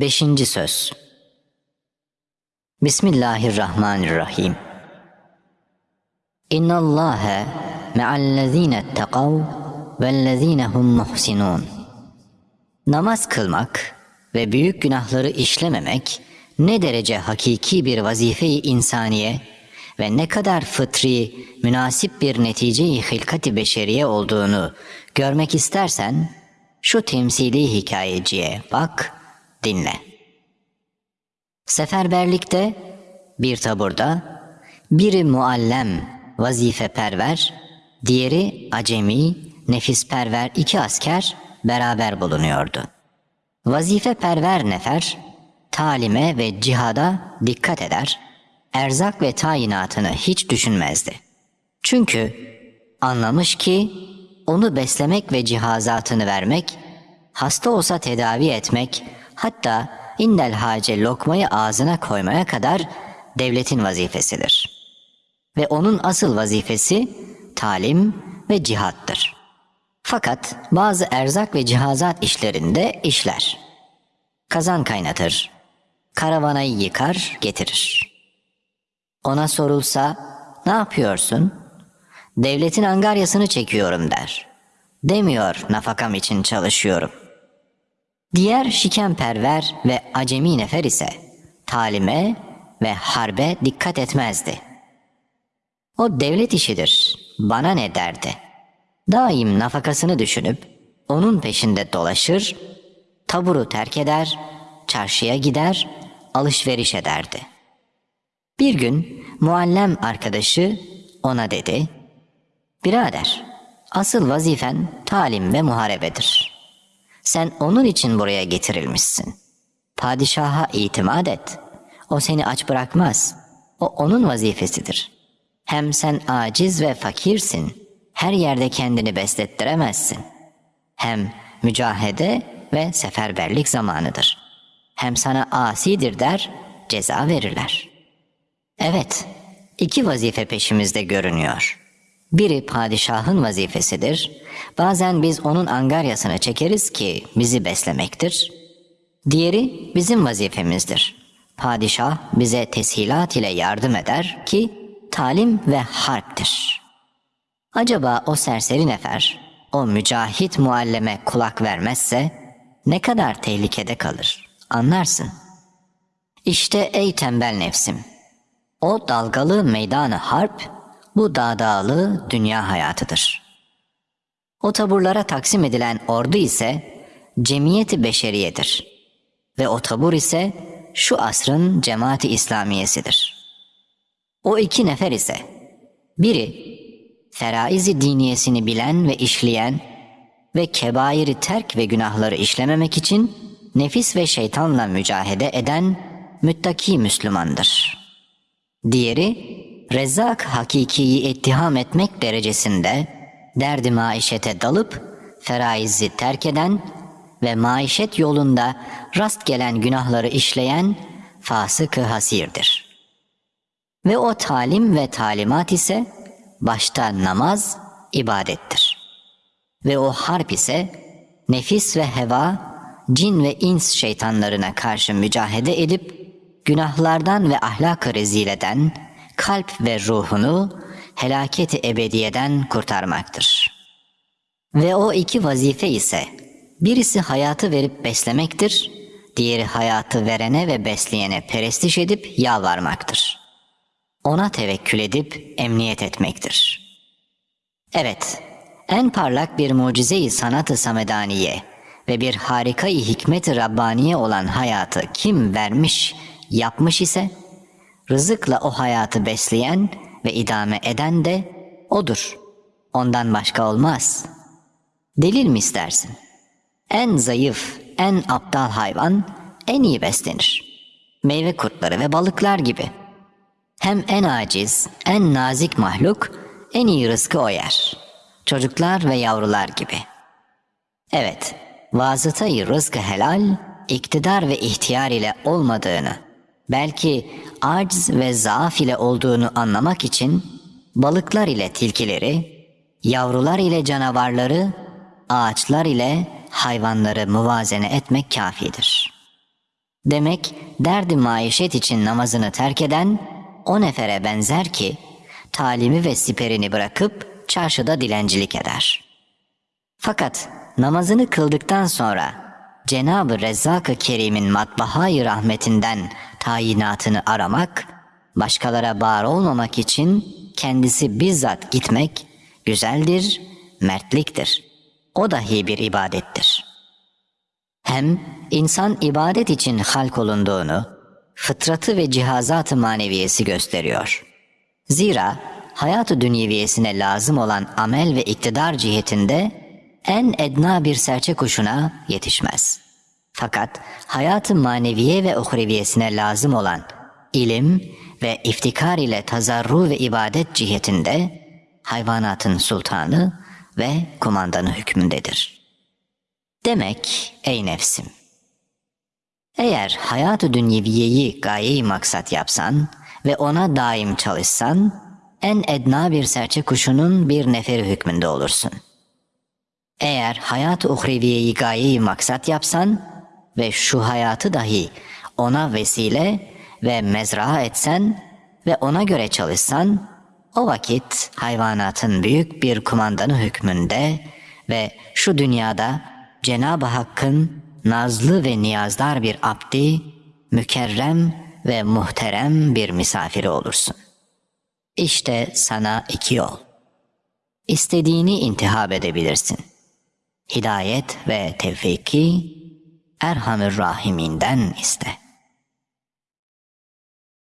Beşinci söz. Bismillahirrahmanirrahim. İnna Allahe me'allezine tekav vellezine hum muhsinun. Namaz kılmak ve büyük günahları işlememek ne derece hakiki bir vazife-i insaniye ve ne kadar fıtri, münasip bir netice-i hilkati beşeriye olduğunu görmek istersen şu temsili hikayeciye bak, dinle. Seferberlikte bir taburda biri muallem, vazifeperver, diğeri acemi, nefisperver iki asker beraber bulunuyordu. Vazifeperver nefer talime ve cihada dikkat eder, erzak ve tayinatını hiç düşünmezdi. Çünkü anlamış ki onu beslemek ve cihazatını vermek, hasta olsa tedavi etmek, hatta indel hace lokmayı ağzına koymaya kadar devletin vazifesidir. Ve onun asıl vazifesi talim ve cihattır. Fakat bazı erzak ve cihazat işlerinde işler. Kazan kaynatır, karavanayı yıkar, getirir. Ona sorulsa, ne yapıyorsun? Devletin angaryasını çekiyorum der. Demiyor, nafakam için çalışıyorum. Diğer şikenperver ve acemi nefer ise talime ve harbe dikkat etmezdi. O devlet işidir, bana ne derdi. Daim nafakasını düşünüp onun peşinde dolaşır, taburu terk eder, çarşıya gider, alışveriş ederdi. Bir gün muallem arkadaşı ona dedi, Birader, asıl vazifen talim ve muharebedir. Sen onun için buraya getirilmişsin. Padişaha itimat et. O seni aç bırakmaz. O onun vazifesidir. Hem sen aciz ve fakirsin. Her yerde kendini beslettiremezsin. Hem mücahede ve seferberlik zamanıdır. Hem sana asidir der, ceza verirler. Evet, iki vazife peşimizde görünüyor. Biri padişahın vazifesidir. Bazen biz onun angaryasını çekeriz ki bizi beslemektir. Diğeri bizim vazifemizdir. Padişah bize teshilat ile yardım eder ki talim ve harptir. Acaba o serseri nefer, o mücahit mualleme kulak vermezse ne kadar tehlikede kalır anlarsın. İşte ey tembel nefsim, o dalgalı meydanı harp, bu dağdağlı dünya hayatıdır. O taburlara taksim edilen ordu ise cemiyeti beşeriyedir. Ve o tabur ise şu asrın cemaati İslamiyesidir. O iki nefer ise biri feraizi diniyesini bilen ve işleyen ve kebairi terk ve günahları işlememek için nefis ve şeytanla mücahede eden müttaki Müslümandır. Diğeri Rezzak hakikiyi ittiham etmek derecesinde derdi maişete dalıp feraizi terk eden ve maişet yolunda rast gelen günahları işleyen fasık-ı hasirdir. Ve o talim ve talimat ise başta namaz, ibadettir. Ve o harp ise nefis ve heva, cin ve ins şeytanlarına karşı mücahede edip günahlardan ve ahlak-ı rezileden kalp ve ruhunu helaketi ebediyeden kurtarmaktır. Ve o iki vazife ise birisi hayatı verip beslemektir, diğeri hayatı verene ve besleyene perestiş edip yalvarmaktır. Ona tevekkül edip emniyet etmektir. Evet, en parlak bir mucize-i sanat-ı samedaniye ve bir harika-i hikmet-i Rabbaniye olan hayatı kim vermiş, yapmış ise, rızıkla o hayatı besleyen ve idame eden de odur. Ondan başka olmaz. Delil mi istersin? En zayıf, en aptal hayvan en iyi beslenir. Meyve kurtları ve balıklar gibi. Hem en aciz, en nazik mahluk en iyi rızkı o yer. Çocuklar ve yavrular gibi. Evet, vasıtayı rızkı helal, iktidar ve ihtiyar ile olmadığını, belki aciz ve zaaf ile olduğunu anlamak için balıklar ile tilkileri, yavrular ile canavarları, ağaçlar ile hayvanları muvazene etmek kafidir. Demek derdi maişet için namazını terk eden o nefere benzer ki talimi ve siperini bırakıp çarşıda dilencilik eder. Fakat namazını kıldıktan sonra Cenab-ı Rezzak-ı Kerim'in matbahayı rahmetinden tayinatını aramak, başkalara bağır olmamak için kendisi bizzat gitmek güzeldir, mertliktir. O dahi bir ibadettir. Hem insan ibadet için halk olunduğunu, fıtratı ve cihazat-ı maneviyesi gösteriyor. Zira hayat-ı dünyeviyesine lazım olan amel ve iktidar cihetinde en edna bir serçe kuşuna yetişmez. Fakat hayat-ı maneviye ve uhreviyesine lazım olan ilim ve iftikar ile tazarru ve ibadet cihetinde hayvanatın sultanı ve kumandanı hükmündedir. Demek ey nefsim, eğer hayat-ı dünyeviyeyi gaye maksat yapsan ve ona daim çalışsan, en edna bir serçe kuşunun bir neferi hükmünde olursun. Eğer hayat-ı uhreviyeyi gaye maksat yapsan ve şu hayatı dahi ona vesile ve mezra etsen ve ona göre çalışsan, o vakit hayvanatın büyük bir kumandanı hükmünde ve şu dünyada Cenab-ı Hakk'ın nazlı ve niyazdar bir abdi, mükerrem ve muhterem bir misafiri olursun. İşte sana iki yol. İstediğini intihab edebilirsin. Hidayet ve tevfiki Erhamür Rahiminden iste.